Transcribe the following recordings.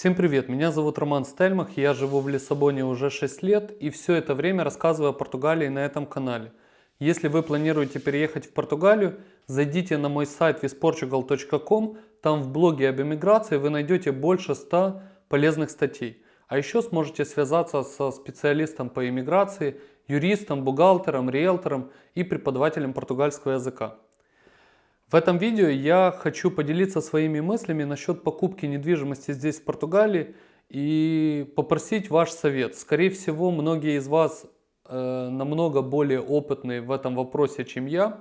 Всем привет, меня зовут Роман Стельмах, я живу в Лиссабоне уже 6 лет и все это время рассказываю о Португалии на этом канале. Если вы планируете переехать в Португалию, зайдите на мой сайт visportugal.com, там в блоге об эмиграции вы найдете больше 100 полезных статей. А еще сможете связаться со специалистом по иммиграции, юристом, бухгалтером, риэлтором и преподавателем португальского языка. В этом видео я хочу поделиться своими мыслями насчет покупки недвижимости здесь в Португалии и попросить ваш совет. Скорее всего, многие из вас э, намного более опытные в этом вопросе, чем я.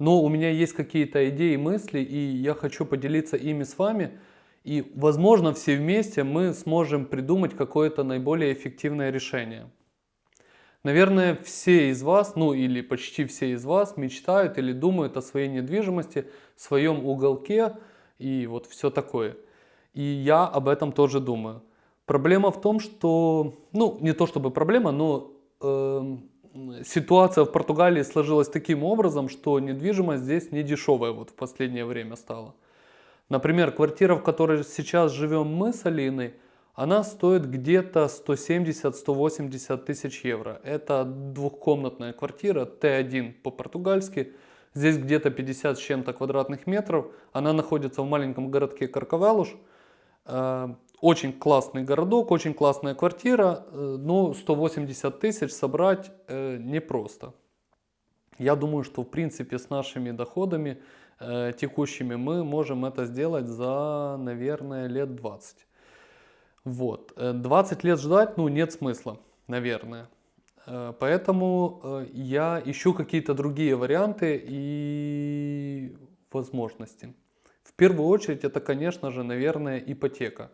Но у меня есть какие-то идеи, мысли, и я хочу поделиться ими с вами. И, возможно, все вместе мы сможем придумать какое-то наиболее эффективное решение. Наверное, все из вас, ну или почти все из вас мечтают или думают о своей недвижимости, своем уголке и вот все такое. И я об этом тоже думаю. Проблема в том, что, ну не то чтобы проблема, но э, ситуация в Португалии сложилась таким образом, что недвижимость здесь не дешевая вот в последнее время стала. Например, квартира, в которой сейчас живем мы с Алиной, она стоит где-то 170-180 тысяч евро. Это двухкомнатная квартира Т1 по-португальски. Здесь где-то 50 с чем-то квадратных метров. Она находится в маленьком городке Карковелуш. Э, очень классный городок, очень классная квартира, э, но 180 тысяч собрать э, непросто. Я думаю, что в принципе с нашими доходами текущими мы можем это сделать за, наверное, лет 20. Вот. 20 э, лет ждать, ну, нет смысла, наверное. Э, поэтому э, я ищу какие-то другие варианты и возможности. В первую очередь это, конечно же, наверное, ипотека.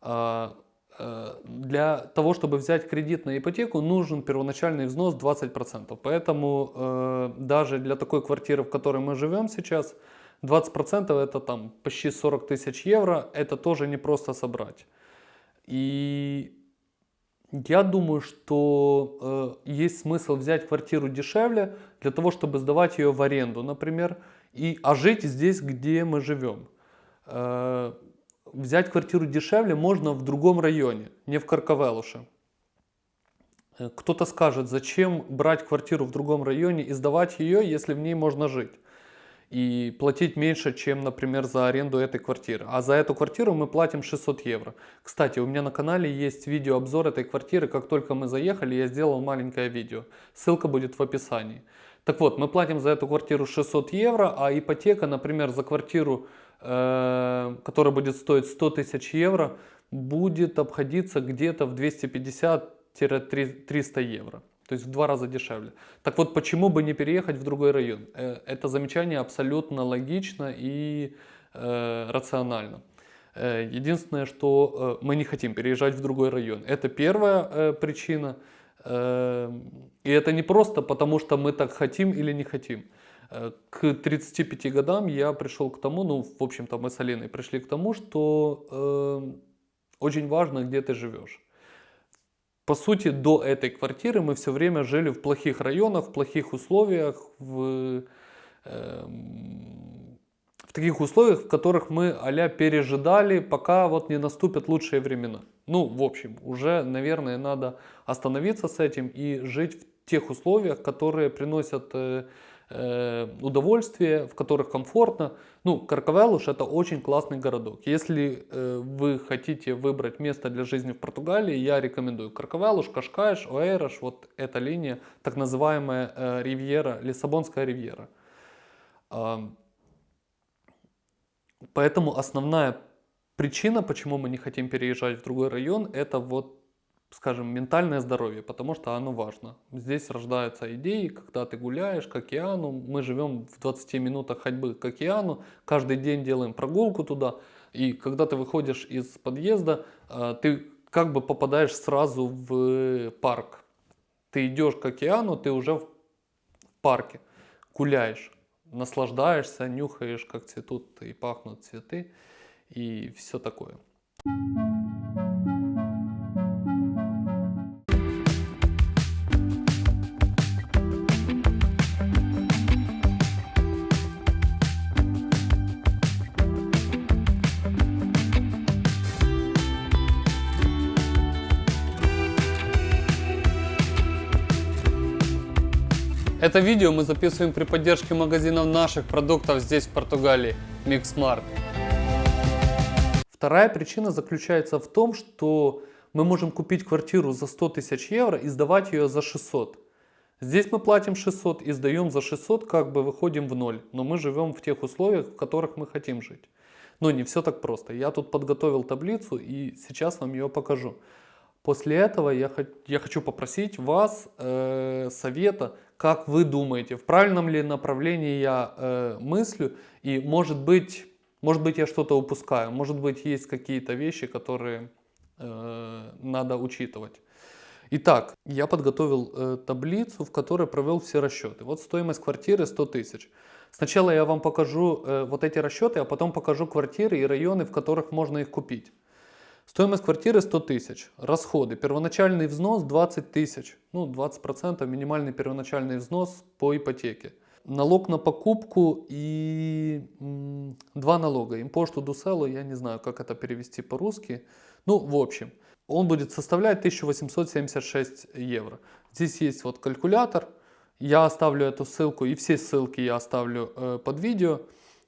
А, для того, чтобы взять кредит на ипотеку, нужен первоначальный взнос 20%. Поэтому даже для такой квартиры, в которой мы живем сейчас, 20% это там почти 40 тысяч евро, это тоже не просто собрать. И я думаю, что э, есть смысл взять квартиру дешевле для того, чтобы сдавать ее в аренду, например, и, а жить здесь, где мы живем. Э, взять квартиру дешевле можно в другом районе, не в Карковелуше. Э, кто-то скажет, зачем брать квартиру в другом районе и сдавать ее, если в ней можно жить и платить меньше, чем, например, за аренду этой квартиры. А за эту квартиру мы платим 600 евро. Кстати, у меня на канале есть видеообзор этой квартиры. Как только мы заехали, я сделал маленькое видео. Ссылка будет в описании. Так вот, мы платим за эту квартиру 600 евро, а ипотека, например, за квартиру, э, которая будет стоить 100 тысяч евро, будет обходиться где-то в 250-300 евро. То есть в два раза дешевле. Так вот, почему бы не переехать в другой район? Э, это замечание абсолютно логично и э, рационально. Э, единственное, что э, мы не хотим переезжать в другой район. Это первая причина. И это не просто потому, что мы так хотим или не хотим. К 35 годам я пришел к тому, ну, в общем-то, мы с Алиной пришли к тому, что очень важно, где ты живешь. По сути, до этой квартиры мы все время жили в плохих районах, в плохих условиях, в, э, в таких условиях, в которых мы а пережидали, пока вот не наступят лучшие времена. Ну, в общем, уже, наверное, надо остановиться с этим и жить в тех условиях, которые приносят э, Э, удовольствие, в которых комфортно. Ну, Карковелуш это очень классный городок. Если э, вы хотите выбрать место для жизни в Португалии, я рекомендую Карковелуш, Кашкаеш, Оэрош, вот эта линия, так называемая э, ривьера, Лиссабонская ривьера. Э, поэтому основная причина, почему мы не хотим переезжать в другой район, это вот скажем, ментальное здоровье, потому что оно важно. Здесь рождаются идеи, когда ты гуляешь к океану, мы живем в 20 минутах ходьбы к океану, каждый день делаем прогулку туда, и когда ты выходишь из подъезда, э, ты как бы попадаешь сразу в парк. Ты идешь к океану, ты уже в парке, гуляешь, наслаждаешься, нюхаешь, как цветут и пахнут цветы, и все такое. Это видео мы записываем при поддержке магазинов наших продуктов здесь в Португалии, Mixmart. Вторая причина заключается в том, что мы можем купить квартиру за 100 тысяч евро и сдавать ее за 600. Здесь мы платим 600 и сдаем за 600, как бы выходим в ноль. Но мы живем в тех условиях, в которых мы хотим жить. Но не все так просто. Я тут подготовил таблицу и сейчас вам ее покажу. После этого я, я хочу попросить вас э, совета, как вы думаете, в правильном ли направлении я э, мыслю и может быть, может быть я что-то упускаю, может быть есть какие-то вещи, которые э, надо учитывать. Итак, я подготовил э, таблицу, в которой провел все расчеты. Вот стоимость квартиры 100 тысяч. Сначала я вам покажу э, вот эти расчеты, а потом покажу квартиры и районы, в которых можно их купить. Стоимость квартиры 100 тысяч. Расходы. Первоначальный взнос 20 тысяч. Ну, 20% минимальный первоначальный взнос по ипотеке. Налог на покупку и м, два налога. Импошту дуселу, я не знаю, как это перевести по-русски. Ну, в общем он будет составлять 1876 евро. Здесь есть вот калькулятор, я оставлю эту ссылку и все ссылки я оставлю э, под видео,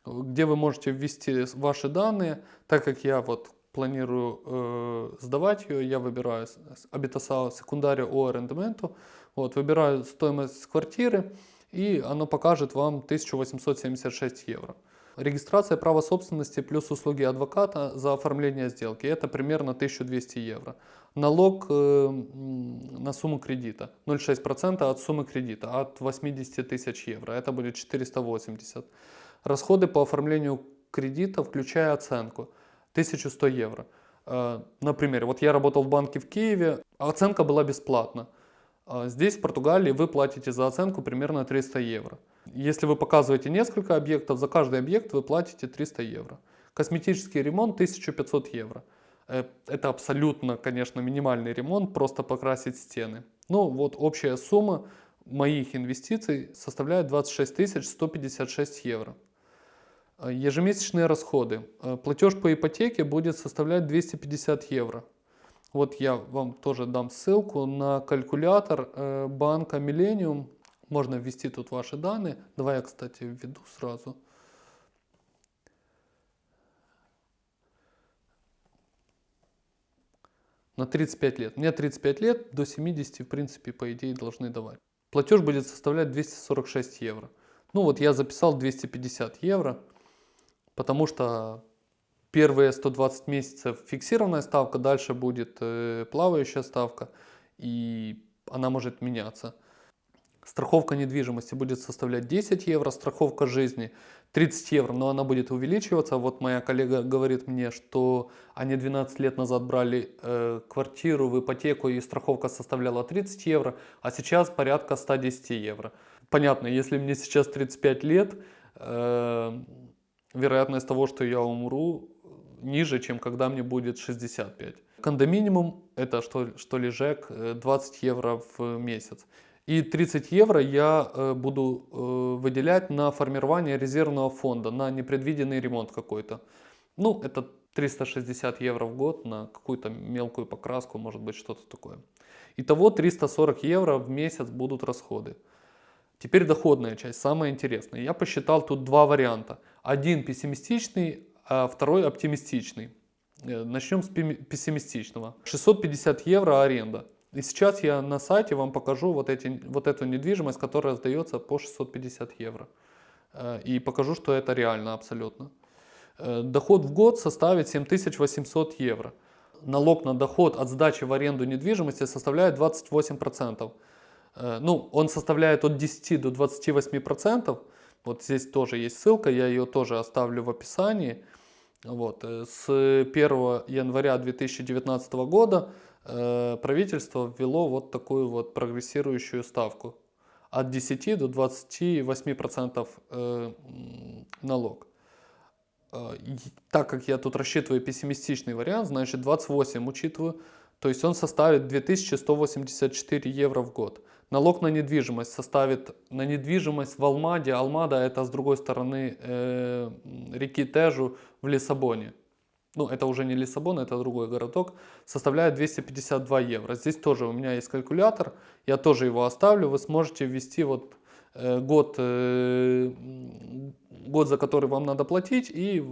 где вы можете ввести ваши данные, так как я вот планирую э, сдавать ее, я выбираю Habitasao Secundario o Arrendamento, вот, выбираю стоимость квартиры и оно покажет вам 1876 евро. Регистрация права собственности плюс услуги адвоката за оформление сделки. Это примерно 1200 евро. Налог э, на сумму кредита 0,6% от суммы кредита от 80 тысяч евро. Это будет 480. Расходы по оформлению кредита, включая оценку, 1100 евро. Э, например, вот я работал в банке в Киеве, оценка была бесплатна. А здесь, в Португалии, вы платите за оценку примерно 300 евро. Если вы показываете несколько объектов, за каждый объект вы платите 300 евро. Косметический ремонт 1500 евро. Э, это абсолютно, конечно, минимальный ремонт, просто покрасить стены. Ну вот общая сумма моих инвестиций составляет 26 156 евро. Э, ежемесячные расходы. Э, платеж по ипотеке будет составлять 250 евро. Вот я вам тоже дам ссылку на калькулятор банка Millennium можно ввести тут ваши данные. Давай я, кстати, введу сразу. На 35 лет. Мне 35 лет, до 70, в принципе, по идее, должны давать. Платеж будет составлять 246 евро. Ну вот я записал 250 евро, потому что первые 120 месяцев фиксированная ставка, дальше будет э, плавающая ставка, и она может меняться. Страховка недвижимости будет составлять 10 евро, страховка жизни 30 евро, но она будет увеличиваться. Вот моя коллега говорит мне, что они 12 лет назад брали э, квартиру в ипотеку и страховка составляла 30 евро, а сейчас порядка 110 евро. Понятно, если мне сейчас 35 лет, э, вероятность того, что я умру, ниже, чем когда мне будет 65. Кондоминиум, это что, что ли ЖЭК, 20 евро в месяц. И 30 евро я э, буду э, выделять на формирование резервного фонда, на непредвиденный ремонт какой-то. Ну, это 360 евро в год на какую-то мелкую покраску, может быть, что-то такое. Итого 340 евро в месяц будут расходы. Теперь доходная часть, самая интересная. Я посчитал тут два варианта. Один пессимистичный, а второй оптимистичный. Э, Начнем с пессимистичного. 650 евро аренда. И сейчас я на сайте вам покажу вот, эти, вот эту недвижимость, которая сдается по 650 евро. Э, и покажу, что это реально абсолютно. Э, доход в год составит 7800 евро. Налог на доход от сдачи в аренду недвижимости составляет 28%. Э, ну, он составляет от 10 до 28%. Вот здесь тоже есть ссылка, я ее тоже оставлю в описании. Вот. С 1 января 2019 года Э, правительство ввело вот такую вот прогрессирующую ставку от 10 до 28% э, налог. Э, так как я тут рассчитываю пессимистичный вариант, значит 28 учитываю, то есть он составит 2184 евро в год. Налог на недвижимость составит, на недвижимость в Алмаде, Алмада это с другой стороны э, реки Тежу в Лиссабоне ну это уже не Лиссабон, это другой городок, составляет 252 евро. Здесь тоже у меня есть калькулятор, я тоже его оставлю, вы сможете ввести вот э, год, э, год, за который вам надо платить, и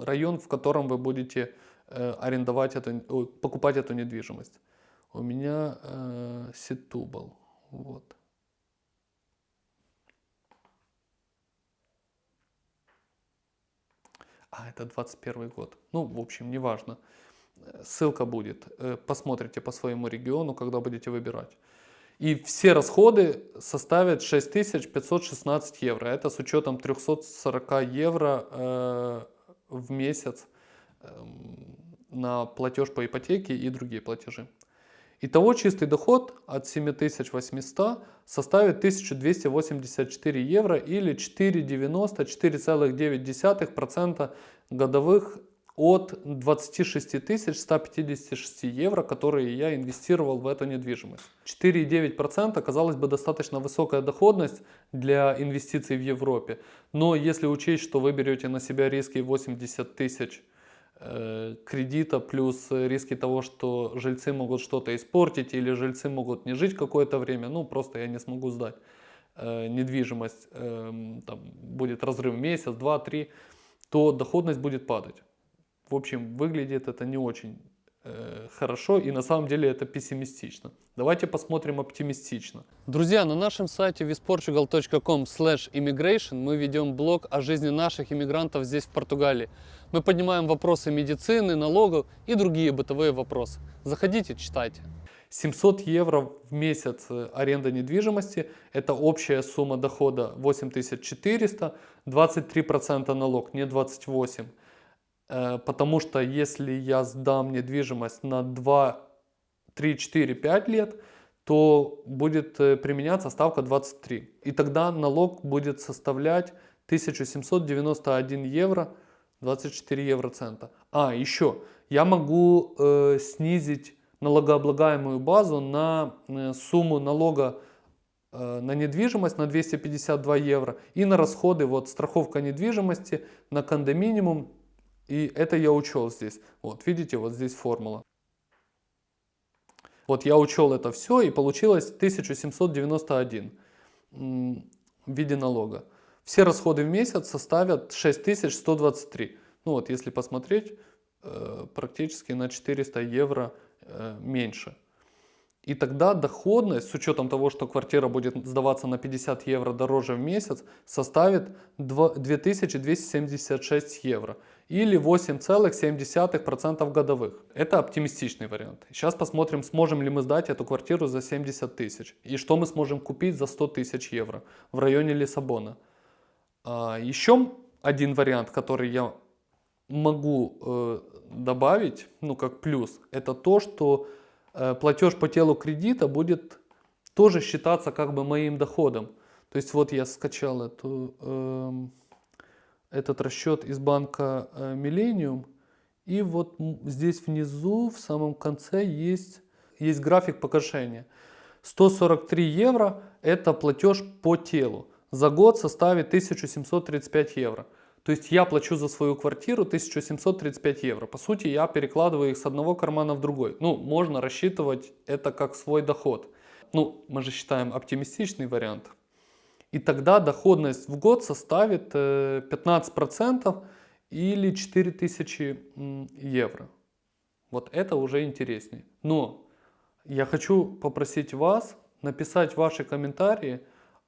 район, в котором вы будете э, арендовать эту, покупать эту недвижимость. У меня э, Ситубал. Вот. А, это 21 год. Ну, в общем, неважно. Ссылка будет. Э, посмотрите по своему региону, когда будете выбирать. И все расходы составят 6516 евро. Это с учетом 340 евро э, в месяц э, на платеж по ипотеке и другие платежи. Итого чистый доход от 7800 составит 1284 евро или 4,90, 4,9% годовых от 26 156 евро, которые я инвестировал в эту недвижимость. 4,9% казалось бы достаточно высокая доходность для инвестиций в Европе. Но если учесть, что вы берете на себя риски 80 тысяч кредита плюс риски того, что жильцы могут что-то испортить или жильцы могут не жить какое-то время, ну просто я не смогу сдать э, недвижимость, э, там будет разрыв месяц, два, три, то доходность будет падать. В общем, выглядит это не очень э, хорошо и на самом деле это пессимистично. Давайте посмотрим оптимистично. Друзья, на нашем сайте visportugal.com immigration мы ведем блог о жизни наших иммигрантов здесь в Португалии. Мы поднимаем вопросы медицины, налогов и другие бытовые вопросы. Заходите, читайте. 700 евро в месяц э, аренда недвижимости, это общая сумма дохода 8400, 23% налог, не 28%. Э, потому что если я сдам недвижимость на 2, 3, 4, 5 лет, то будет э, применяться ставка 23. И тогда налог будет составлять 1791 евро 24 евроцента. А, еще, я могу э, снизить налогооблагаемую базу на э, сумму налога э, на недвижимость на 252 евро и на расходы, вот страховка недвижимости на кондоминиум и это я учел здесь. Вот, видите, вот здесь формула. Вот я учел это все и получилось 1791 в виде налога. Все расходы в месяц составят 6123. Ну вот, если посмотреть, э, практически на 400 евро э, меньше. И тогда доходность, с учетом того, что квартира будет сдаваться на 50 евро дороже в месяц, составит 2276 евро или 8,7% годовых. Это оптимистичный вариант. Сейчас посмотрим, сможем ли мы сдать эту квартиру за 70 тысяч и что мы сможем купить за 100 тысяч евро в районе Лиссабона. А, еще один вариант, который я могу э, добавить, ну как плюс, это то, что Э, платеж по телу кредита будет тоже считаться как бы моим доходом. То есть вот я скачал эту, э, этот расчет из банка э, Millennium. И вот здесь внизу, в самом конце, есть, есть график погашения. 143 евро – это платеж по телу. За год составит 1735 евро. То есть я плачу за свою квартиру 1735 евро. По сути, я перекладываю их с одного кармана в другой. Ну, можно рассчитывать это как свой доход. Ну, мы же считаем оптимистичный вариант. И тогда доходность в год составит 15% э, или 4000 евро. Вот это уже интереснее. Но я хочу попросить вас написать ваши комментарии,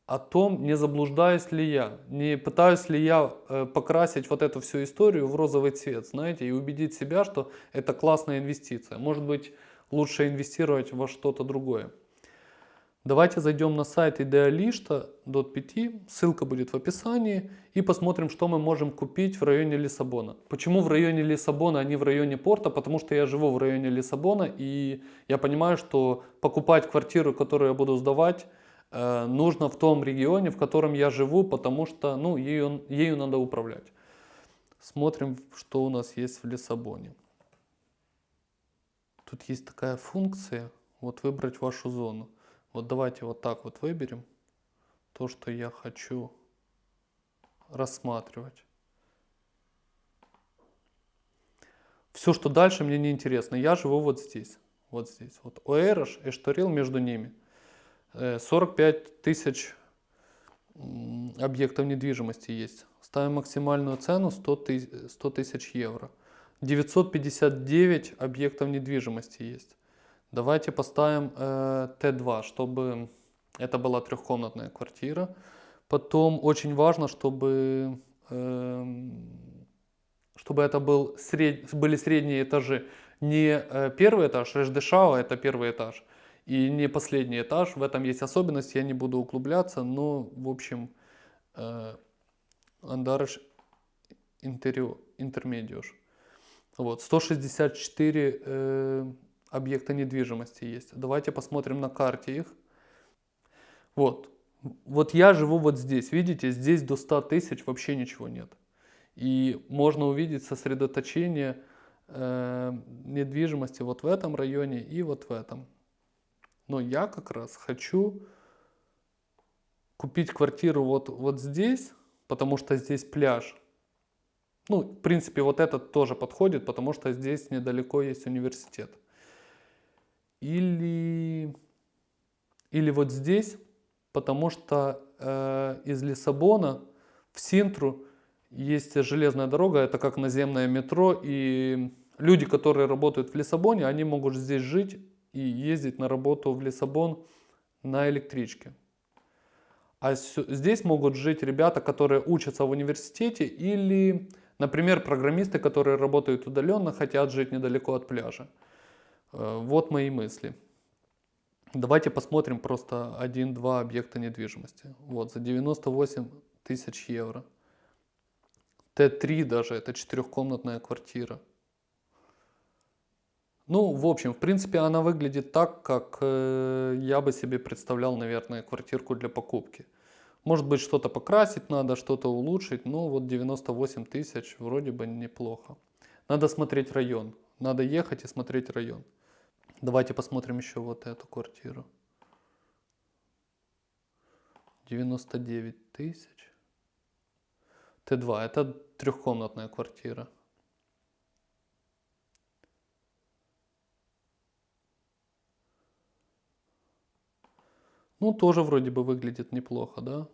о том, не заблуждаюсь ли я, не пытаюсь ли я э, покрасить вот эту всю историю в розовый цвет, знаете, и убедить себя, что это классная инвестиция. Может быть, лучше инвестировать во что-то другое. Давайте зайдем на сайт idealista.pt, ссылка будет в описании, и посмотрим, что мы можем купить в районе Лиссабона. Почему в районе Лиссабона, а не в районе порта? Потому что я живу в районе Лиссабона, и я понимаю, что покупать квартиру, которую я буду сдавать, Э, нужно в том регионе, в котором я живу, потому что ну, ею, ею надо управлять. Смотрим, что у нас есть в Лиссабоне. Тут есть такая функция, вот выбрать вашу зону. Вот давайте вот так вот выберем то, что я хочу рассматривать. Все, что дальше, мне не интересно. Я живу вот здесь. Вот здесь. Вот Оэрош и Шторил между ними. 45 тысяч объектов недвижимости есть. Ставим максимальную цену 100 тысяч евро. 959 объектов недвижимости есть. Давайте поставим э, Т2, чтобы это была трехкомнатная квартира. Потом очень важно, чтобы, э, чтобы это был сред... были средние этажи. Не э, первый этаж, Решдешау, это первый этаж. И не последний этаж. В этом есть особенность, я не буду углубляться. Но, в общем, э, Андарыш интермедиуш. Вот, 164 э, объекта недвижимости есть. Давайте посмотрим на карте их. Вот. Вот я живу вот здесь. Видите, здесь до 100 тысяч вообще ничего нет. И можно увидеть сосредоточение э, недвижимости вот в этом районе и вот в этом. Но я как раз хочу купить квартиру вот, вот здесь, потому что здесь пляж. Ну, в принципе, вот этот тоже подходит, потому что здесь недалеко есть университет. Или, или вот здесь, потому что э, из Лиссабона в Синтру есть железная дорога, это как наземное метро, и люди, которые работают в Лиссабоне, они могут здесь жить и ездить на работу в Лиссабон на электричке. А здесь могут жить ребята, которые учатся в университете или, например, программисты, которые работают удаленно, хотят жить недалеко от пляжа. Э, вот мои мысли. Давайте посмотрим просто один-два объекта недвижимости. Вот, за 98 тысяч евро. Т3 даже, это четырехкомнатная квартира. Ну, в общем, в принципе, она выглядит так, как э, я бы себе представлял, наверное, квартирку для покупки. Может быть, что-то покрасить надо, что-то улучшить, но вот 98 тысяч вроде бы неплохо. Надо смотреть район, надо ехать и смотреть район. Давайте посмотрим еще вот эту квартиру. 99 тысяч. Т2, это трехкомнатная квартира. Ну, тоже вроде бы выглядит неплохо, да?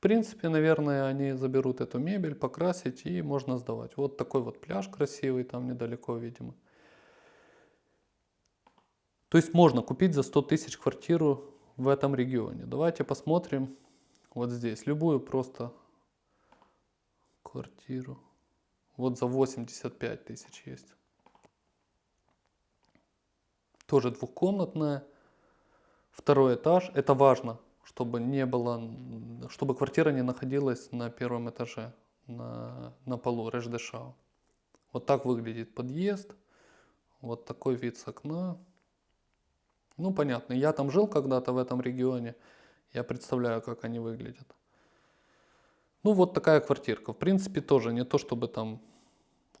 Принципе, наверное, они заберут эту мебель, покрасить и можно сдавать. Вот такой вот пляж красивый, там недалеко, видимо. То есть можно купить за 100 тысяч квартиру в этом регионе. Давайте посмотрим вот здесь. Любую просто квартиру. Вот за 85 тысяч есть. Тоже двухкомнатная. Второй этаж. Это важно чтобы не было, чтобы квартира не находилась на первом этаже, на, на полу Решдешау. Вот так выглядит подъезд, вот такой вид с окна. Ну, понятно, я там жил когда-то в этом регионе, я представляю, как они выглядят. Ну, вот такая квартирка. В принципе, тоже не то, чтобы там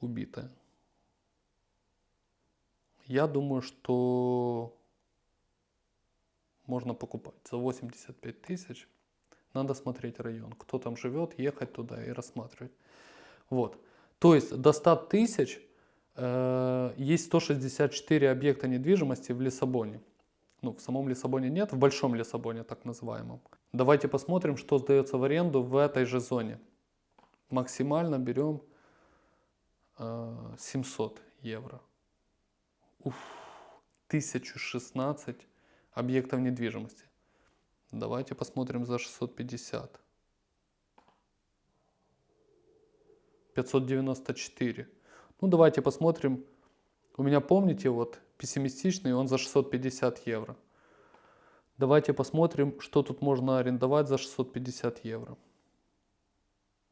убитая. Я думаю, что можно покупать за 85 тысяч. Надо смотреть район, кто там живет, ехать туда и рассматривать. Вот. То есть до 100 тысяч э, есть 164 объекта недвижимости в Лиссабоне. Ну, в самом Лиссабоне нет, в Большом Лиссабоне так называемом. Давайте посмотрим, что сдается в аренду в этой же зоне. Максимально берем э, 700 евро. Уф, 1016 объектов недвижимости. Давайте посмотрим за 650. 594. Ну, давайте посмотрим. У меня, помните, вот пессимистичный, он за 650 евро. Давайте посмотрим, что тут можно арендовать за 650 евро.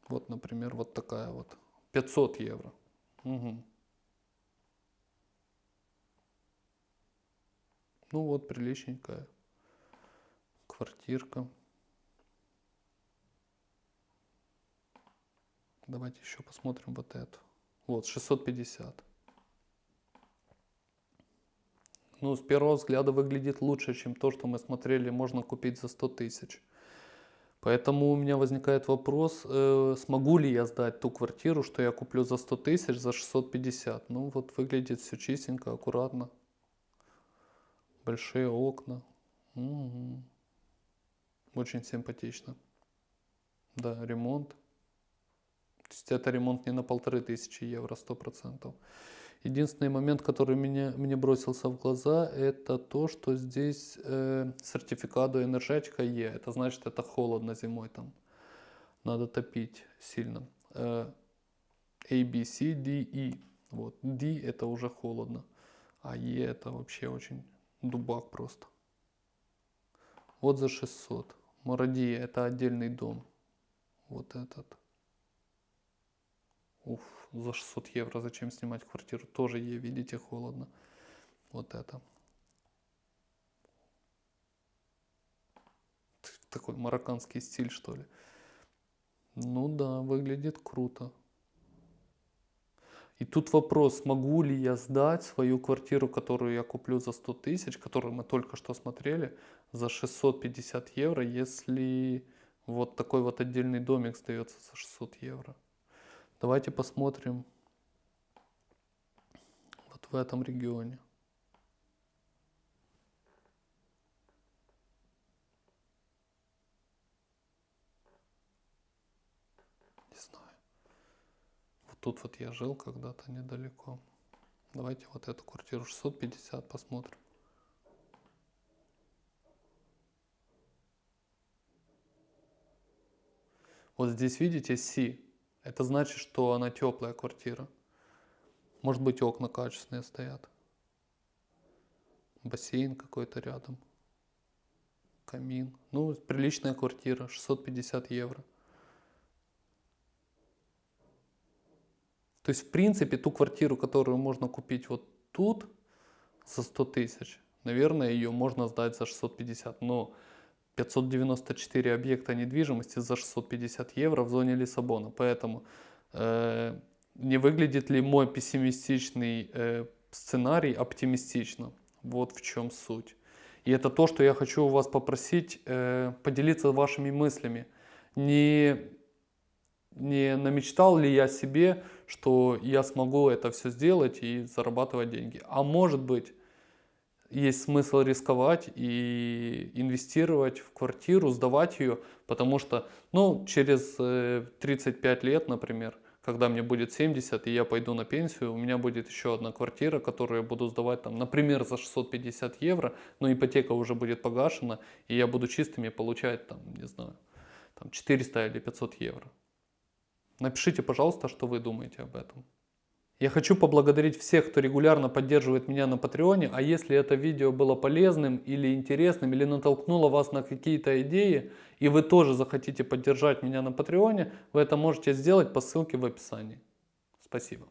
Вот, например, вот такая вот. 500 евро. Угу. Ну вот, приличненькая квартирка. Давайте еще посмотрим вот эту. Вот, 650. Ну, с первого взгляда выглядит лучше, чем то, что мы смотрели, можно купить за 100 тысяч. Поэтому у меня возникает вопрос, э, смогу ли я сдать ту квартиру, что я куплю за 100 тысяч, за 650. Ну, вот выглядит все чистенько, аккуратно. Большие окна. Угу. Очень симпатично. Да, ремонт. То есть это ремонт не на полторы тысячи евро, сто процентов. Единственный момент, который меня, мне бросился в глаза, это то, что здесь э, сертификат энергетика Е. Это значит, это холодно зимой там. Надо топить сильно. Э, A, B, C, D, E. Вот. D это уже холодно. А Е это вообще очень дубак просто. Вот за 600. Мурадия это отдельный дом. Вот этот. Уф, за 600 евро зачем снимать квартиру? Тоже ей, видите, холодно. Вот это. Такой марокканский стиль, что ли. Ну да, выглядит круто. И тут вопрос, могу ли я сдать свою квартиру, которую я куплю за 100 тысяч, которую мы только что смотрели, за 650 евро, если вот такой вот отдельный домик сдается за 600 евро. Давайте посмотрим вот в этом регионе. Не знаю. Тут вот я жил когда-то недалеко. Давайте вот эту квартиру 650 посмотрим. Вот здесь видите Си. Это значит, что она теплая квартира. Может быть окна качественные стоят. Бассейн какой-то рядом. Камин. Ну, приличная квартира, 650 евро. То есть, в принципе, ту квартиру, которую можно купить вот тут за 100 тысяч, наверное, ее можно сдать за 650. Но 594 объекта недвижимости за 650 евро в зоне Лиссабона. Поэтому э, не выглядит ли мой пессимистичный э, сценарий оптимистично? Вот в чем суть. И это то, что я хочу у вас попросить э, поделиться вашими мыслями. Не, не намечтал ли я себе, что я смогу это все сделать и зарабатывать деньги. А может быть, есть смысл рисковать и инвестировать в квартиру, сдавать ее, потому что, ну, через 35 э, лет, например, когда мне будет 70 и я пойду на пенсию, у меня будет еще одна квартира, которую я буду сдавать, там, например, за 650 евро, но ипотека уже будет погашена, и я буду чистыми получать, там, не знаю, там 400 или 500 евро. Напишите, пожалуйста, что вы думаете об этом. Я хочу поблагодарить всех, кто регулярно поддерживает меня на Патреоне, а если это видео было полезным или интересным, или натолкнуло вас на какие-то идеи, и вы тоже захотите поддержать меня на Патреоне, вы это можете сделать по ссылке в описании. Спасибо.